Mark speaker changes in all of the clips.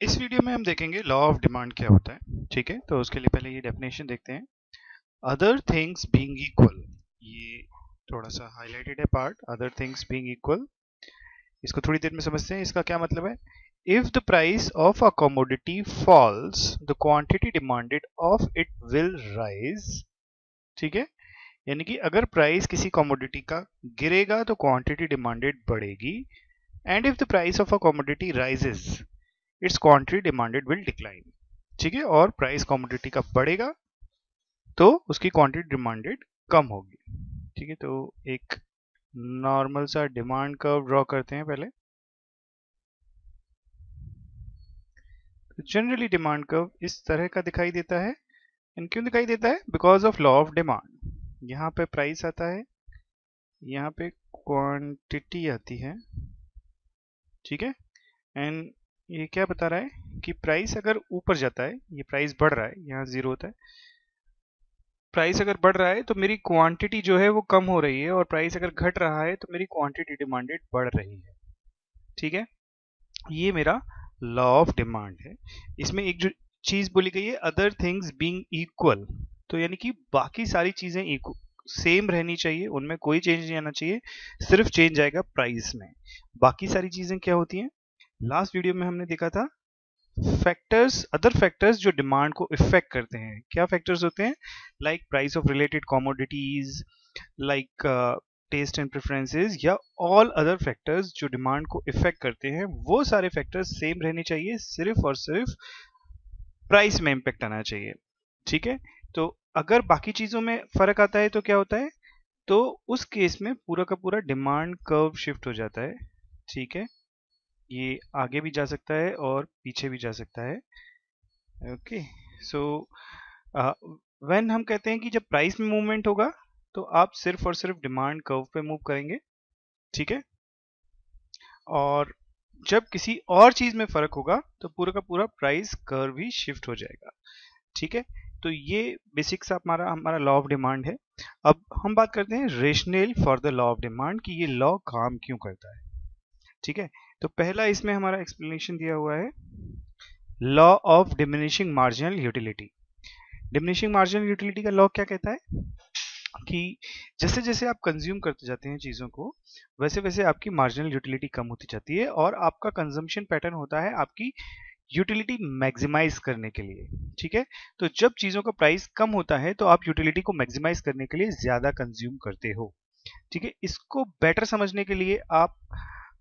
Speaker 1: इस वीडियो में हम देखेंगे लॉ ऑफ़ डिमांड क्या होता है, ठीक है? तो उसके लिए पहले ये डेफिनेशन देखते हैं। अदर थिंग्स बीइंग इक्वल ये थोड़ा सा हाईलाइटेड है part other things being equal इसको थोड़ी देर में समझते हैं, इसका क्या मतलब है? If the price of a commodity falls the quantity demanded of it will rise ठीक है? यानी कि अगर प्राइस किसी कॉमोडिटी का गिरेगा तो क्वांटिटी डिमांडेड बढ़ेगी। And if the price of a commodity rises its quantity demanded will decline ठीक है? और प्राइस कॉमोडिटी का बढ़ेगा? तो उसकी क्वांटिटी डिमांडेड कम होगी। ठीक है? तो एक नॉर्मल सा डिमांड कर्व ड्रॉ करते हैं पहले। जनरली डिमांड कर्व इस तरह का दिखाई देता है। एंड क्यों दिखाई देता है? Because of law of demand यहाँ पे प्राइस आता है। यहाँ पे क्वांटिटी आती है। ठीक है? एंड ये क्या बता रहा है कि प्राइस अगर ऊपर जाता है, ये प्राइस बढ़ रहा है, यहाँ ज़ीरो होता है। प्राइस अगर बढ़ रहा है तो मेरी क्वांटिटी जो है वो कम हो रही है और प्राइस अगर घट रहा है तो मेरी क्वांटिटी डिमांडेड बढ़ रही है। ठीक है? ये मेरा लॉ ऑफ़ डिमांड है। इसमें एक जो चीज़ बोली गई है अदर थिंग्स बीइंग इक्वल तो यानी कि बाकी सारी चीज़ें सेम रहनी चाहिए, उनमें कोई चेंज नहीं आना चाहिए, सिर्फ़ चेंज आएगा प्राइस में। बाकी सारी चीज़ें क्या होती हैं? लास्ट वीडियो में हमने देखा था फैक्टर्स अदर फैक्टर्स जो डिमांड को इफ़ेक्ट करते हैं। क्या फैक्टर्स होते हैं? Like price of related commodities like taste and preferences या ऑल अदर फैक्टर्स जो डिमांड को इफ़ेक्ट करते हैं, वो सारे फैक्टर्स सेम रहने चाहिए, सिर्फ़ और सिर्फ़ प्राइस में इम्पेक्ट आना चाहिए। ठीक है? तो अगर बाकी चीज़ों में फ़र्क आता है तो क्या होता है? तो उस केस में पूरा का पूरा डिमांड कर्व शिफ्ट हो जाता है। ठीक है? ये आगे भी जा सकता है और पीछे भी जा सकता है। ओके, सो व्हेन हम कहते हैं कि जब प्राइस में मूवमेंट होगा तो आप सिर्फ़ और सिर्फ़ डिमांड कर्व पे मूव करेंगे, ठीक है? और जब किसी और चीज़ में फ़र्क होगा तो पूरा का पूरा प्राइस कर्व ही शिफ्ट हो जाएगा, ठीक है? तो ये बेसिक्स हमारा हमारा लॉ ऑफ़ डिमांड है। अब हम बात करते हैं rational for the law of demand कि ये लॉ काम क्यों करता है, ठीक है? तो पहला इसमें हमारा एक्सप्लेनेशन दिया हुआ है law of diminishing marginal utility diminishing marginal utility का लॉ क्या कहता है? कि जैसे जैसे आप कंज्यूम करते जाते हैं चीज़ों को, वैसे वैसे आपकी मार्जिनल यूटिलिटी कम होती जाती है और आपका कंजम्पशन पैटर्न होता है आपकी यूटिलिटी मैक्सिमाइज करने के लिए, ठीक है? तो जब चीज़ों का प्राइस कम होता है तो आप यूटिलिटी को मैक्सिमाइज करने के लिए ज़्यादा कंज्यूम करते हो, ठीक है? इसको बेटर समझने के लिए आप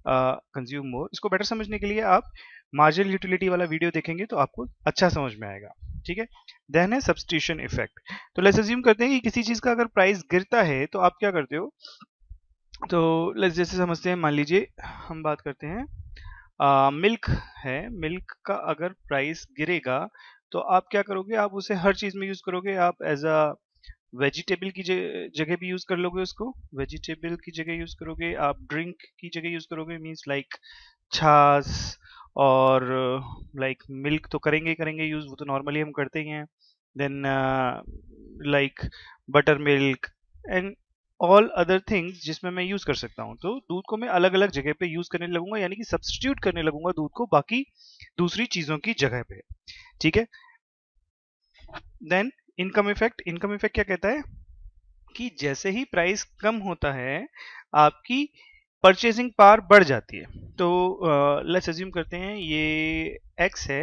Speaker 1: कंज्यूम uh, मोर इसको बेटर समझने के लिए आप मार्जिनल यूटिलिटी वाला वीडियो देखेंगे तो आपको अच्छा समझ में आएगा। ठीक है? देन है सब्सटीट्यूशन इफ़ेक्ट तो लेट्स अज्यूम करते हैं कि किसी चीज़ का अगर प्राइस गिरता है तो आप क्या करते हो? तो लेट्स जैसे समझते हैं मान लीजिए हम बात करते हैं मिल्क है। मिल्क का अगर प्राइस गिरेगा तो आप क्या करोगे? आप उसे हर चीज़ में यूज़ करोगे। आप एज अ वेजिटेबल की जगह भी यूज़ कर लोगे उसको। वेजिटेबल की जगह यूज़ करोगे, आप ड्रिंक की जगह यूज़ करोगे मीन्स लाइक छाछ और लाइक मिल्क तो करेंगे ही करेंगे यूज़ वो तो नॉर्मली हम करते ही हैं। Then like butter milk and all other things जिसमें मैं यूज़ कर सकता हूँ। तो दूध को मैं अलग अलग जगह पे यूज़ करने लगूँगा, यानी कि सब्सटीट्यूट करने लगूँगा दूध को बाकी दूसरी चीज़ों की जगह पे। ठीक है? Then income effect income effect क्या कहता है? कि जैसे ही प्राइस कम होता है, आपकी परचेसिंग पावर बढ़ जाती है। तो लेट्स अज्यूम करते हैं, ये एक्स है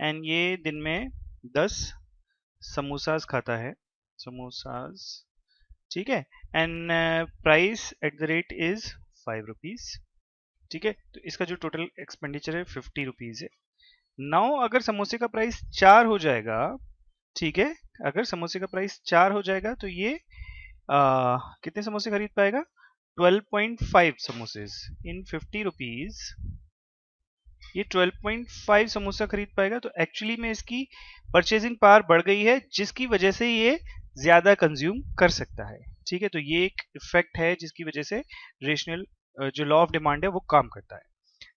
Speaker 1: एंड ये दिन में दस समोसाज खाता है। समोसाज ठीक है? And price at the rate is five rupees ठीक है? तो इसका जो टोटल एक्सपेंडिचर है फिफ्टी रुपीज़ है। नाउ अगर समोसे का प्राइस चार हो जाएगा ठीक है अगर समोसे का प्राइस चार हो जाएगा तो ये आ, कितने समोसे खरीद पाएगा? 12.5 समोसे इन 50 रुपीज़ ये 12.5 समोसा खरीद पाएगा तो एक्चुअली में इसकी परचेजिंग पावर बढ़ गई है जिसकी वजह से ये ज़्यादा कंज्यूम कर सकता है। ठीक है तो ये एक इफ़ेक्ट है जिसकी वजह से रेशनल जो लॉ ऑफ़ डिमांड है वो काम करता है।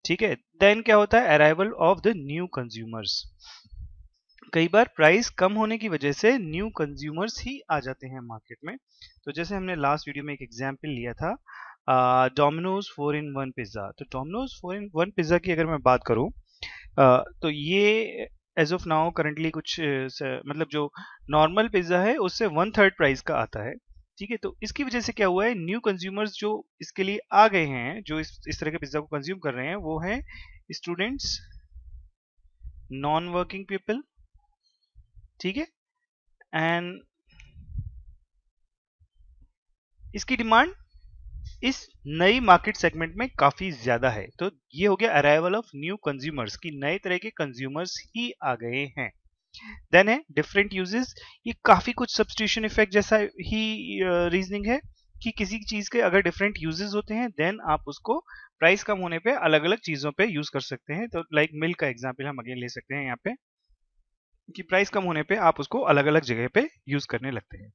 Speaker 1: ठीक है देन क्या होता है? Arrival of the new consumers कई बार प्राइस कम होने की वजह से न्यू कंज्यूमर्स ही आ जाते हैं मार्केट में। तो जैसे हमने लास्ट वीडियो में एक एग्ज़ाम्पल लिया था Domino's four in one pizza तो Domino's four in one pizza की अगर मैं बात करूँ तो ये एज ऑफ़ नाउ करंटली कुछ मतलब जो नॉर्मल पिज़्ज़ा है उससे वन थर्ड प्राइस का आता है। ठीक है? तो इसकी वजह से क्या हुआ है? न्यू कंज्यूमर्स जो इसके लिए आ गए हैं जो इस, इस तरह के पिज़्ज़ा को कंज्यूम कर रहे हैं वो हैं स्टूडेंट्स नॉन वर्किंग पीपल ठीक है? एंड इसकी डिमांड इस नई मार्केट सेगमेंट में काफ़ी ज़्यादा है। तो ये हो गया अराइवल ऑफ़ न्यू कंज्यूमर्स की नए तरह के कंज्यूमर्स ही आ गए हैं। देन है डिफरेंट यूजेस ये काफ़ी कुछ सब्सटीट्यूशन इफ़ेक्ट जैसा ही रीजनिंग है कि किसी चीज़ के अगर डिफरेंट यूजेस होते हैं देन आप उसको प्राइस कम होने पे अलग अलग चीज़ों पे यूज़ कर सकते हैं। तो लाइक मिल्क का एग्जांपल हम अगेन ले सकते हैं यहाँ पे। कि प्राइस कम होने पे आप उसको अलग अलग जगह पे यूज़ करने लगते हैं।